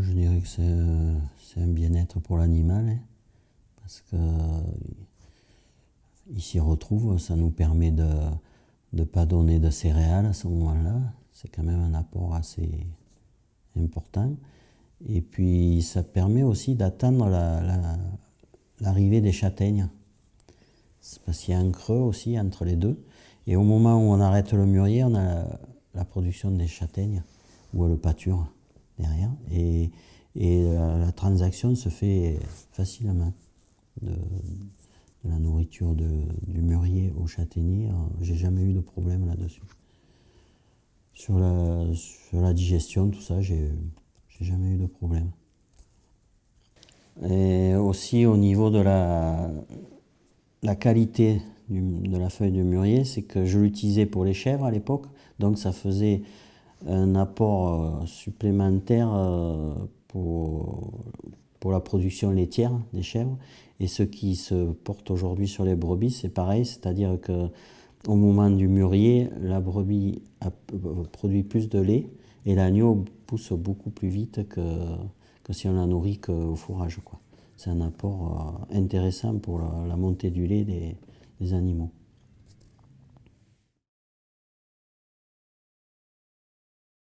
je dirais que c'est un bien-être pour l'animal, hein, parce que il s'y retrouve, ça nous permet de ne pas donner de céréales à ce moment-là, c'est quand même un apport assez important. Et puis ça permet aussi d'attendre l'arrivée des châtaignes. parce qu'il y a un creux aussi entre les deux. Et au moment où on arrête le mûrier, on a la, production des châtaignes, ou le pâture derrière. Et, la, transaction se fait facilement. De, la nourriture du mûrier au châtaignier, j'ai jamais eu de problème là-dessus. Sur la, digestion, tout ça, j'ai jamais eu de problème. Et aussi au niveau de la, la qualité de la feuille de mûrier, c'est que je l'utilisais pour les chèvres à l'époque, donc ça faisait un apport euh, supplémentaire euh, pour, pour la production laitière des chèvres. Et ce qui se porte aujourd'hui sur les brebis, c'est pareil, c'est-à-dire que au moment du mûrier, la brebis produit plus de lait et l'agneau pousse beaucoup plus vite que, que si on la nourrit qu'au fourrage. C'est un apport euh, intéressant pour la, montée du lait des animaux.